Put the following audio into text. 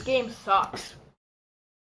this game sucks.